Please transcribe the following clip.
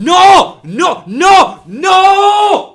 ¡No! ¡No! ¡No! ¡No!